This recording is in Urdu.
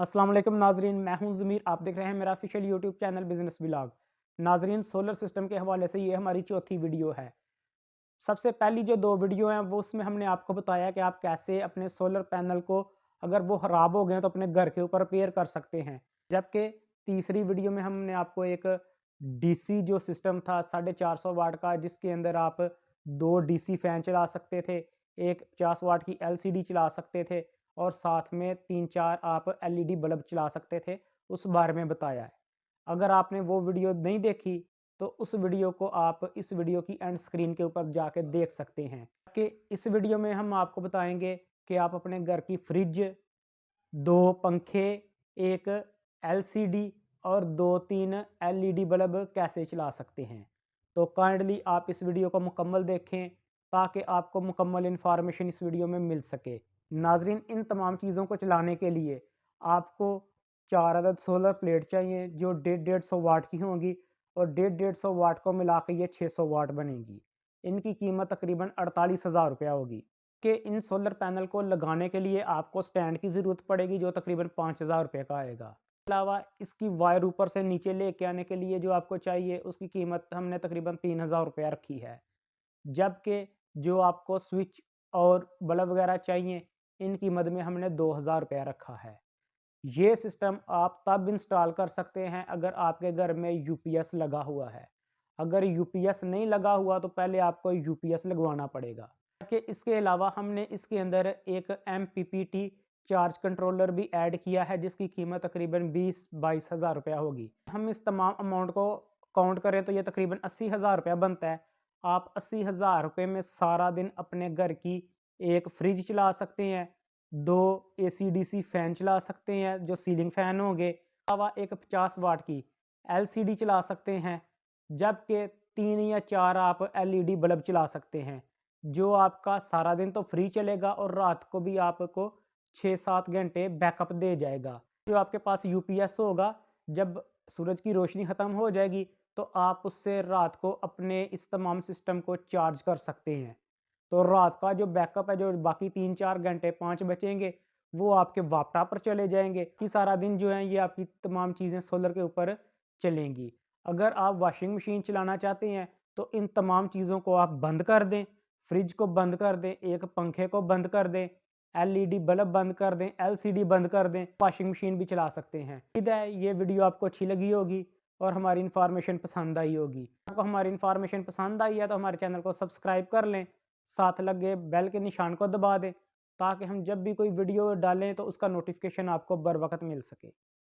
السلام علیکم ناظرین، میں ہوں ضمیر، آپ دیکھ رہے ہیں میرا official YouTube channel business vlog ناظرین سولر سسٹم کے حوالے سے یہ ہماری چوتھی ویڈیو ہے۔ سب سے پہلی جو دو ویڈیو ہیں، وہ اس میں ہم نے آپ کو بتایا کہ آپ کیسے اپنے سولر پینل کو اگر وہ خراب ہو گئے تو اپنے گھر کے اوپر پیئر کر سکتے ہیں۔ جبکہ تیسری ویڈیو میں ہم نے آپ کو ایک ڈی سی جو سسٹم تھا، ساڑھے چار سو واٹ کا، جس کے اندر آپ دو ڈی سی فین چلا سکتے تھے، ایک پچاس واٹ کی ایل سی ڈی چلا سکتے تھے۔ اور ساتھ میں تین چار آپ ایل ای ڈی بلب چلا سکتے تھے، اس بارے میں بتایا ہے۔ اگر آپ نے وہ ویڈیو نہیں دیکھی، تو اس ویڈیو کو آپ اس ویڈیو کی اینڈ سکرین کے اوپر جا کے دیکھ سکتے ہیں۔ کہ اس ویڈیو میں ہم آپ کو بتائیں گے کہ آپ اپنے گھر کی فریج دو پنکھے، ایک ایل سی ڈی اور دو تین ایل ای ڈی بلب کیسے چلا سکتے ہیں۔ تو کائنڈلی آپ اس ویڈیو کو مکمل دیکھیں تاکہ آپ کو مکمل انفارمیشن اس ویڈیو میں مل سکے۔ ناظرین، ان تمام چیزوں کو چلانے کے لیے آپ کو چار عدد سولر پلیٹ چاہیے، جو ڈیڑھ ڈیڑھ سو واٹ کی ہوں گی اور ڈیڑھ ڈیڑھ سو واٹ کو ملا کے یہ چھ سو واٹ بنے گی۔ ان کی قیمت تقریباً اڑتالیس ہزار روپیہ ہوگی۔ کہ ان سولر پینل کو لگانے کے لیے آپ کو سٹینڈ کی ضرورت پڑے گی، جو تقریباً پانچ ہزار روپے کا آئے گا۔ علاوہ اس کی وائر اوپر سے نیچے لے کے آنے کے لیے جو آپ کو چاہیے، اس کی قیمت ہم نے تقریباً تین ہزار روپیہ رکھی ہے۔ جبکہ جو آپ کو سوئچ اور بلب وغیرہ چاہیے ان کی مد میں ہم نے دو ہزار روپیہ رکھا ہے۔ یہ سسٹم آپ تب انسٹال کر سکتے ہیں اگر آپ کے گھر میں یو پی ایس لگا ہوا ہے۔ اگر یو پی ایس نہیں لگا ہوا تو پہلے آپ کو یو پی ایس لگوانا پڑے گا۔ کہ اس کے علاوہ ہم نے اس کے اندر ایک M P P T charge controller بھی ایڈ کیا ہے جس کی قیمت تقریباً بیس بائیس ہزار روپیہ ہوگی۔ ہم اس تمام اماؤنٹ کو کاؤنٹ کریں تو یہ تقریباً اسی ہزار روپیہ بنتا ہے۔ آپ اسی ہزار روپے میں سارا دن اپنے گھر کی ایک فریج چلا سکتے ہیں، دو اے سی ڈی سی فین چلا سکتے ہیں جو سیلنگ فین ہوں گے، علاوہ ایک پچاس واٹ کی ایل سی ڈی چلا سکتے ہیں، جبکہ تین یا چار آپ ایل ای ڈی بلب چلا سکتے ہیں۔ جو آپ کا سارا دن تو فری چلے گا اور رات کو بھی آپ کو چھ سات گھنٹے بیک اپ دے جائے گا۔ جو آپ کے پاس یو پی ایس ہوگا، جب سورج کی روشنی ختم ہو جائے گی تو آپ اس سے رات کو اپنے اس تمام سسٹم کو چارج کر سکتے ہیں۔ تو رات کا جو بیک اپ ہے، جو باقی تین چار گھنٹے پانچ بچیں گے، وہ آپ کے واپٹا پر چلے جائیں گے۔ کہ سارا دن جو ہیں، یہ آپ کی تمام چیزیں سولر کے اوپر چلیں گی۔ اگر آپ واشنگ مشین چلانا چاہتے ہیں، تو ان تمام چیزوں کو آپ بند کر دیں۔ فریج کو بند کر دیں، ایک پنکھے کو بند کر دیں۔ ایل ای ڈی بلب بند کر دیں ایل سی ڈی بند کر دیں۔ واشنگ مشین بھی چلا سکتے ہیں۔ ہے یہ ویڈیو آپ کو اچھی لگی ہوگی اور ہماری انفارمیشن پسند آئی ہوگی۔ آپ کو ہماری انفارمیشن پسند آئی ہے، تو ہمارے چینل کو سبسکرائب کر لیں۔ ساتھ لگے بیل کے نشان کو دبا دیں، تاکہ ہم جب بھی کوئی ویڈیو ڈالیں تو اس کا نوٹیفکیشن آپ کو بر وقت مل سکے۔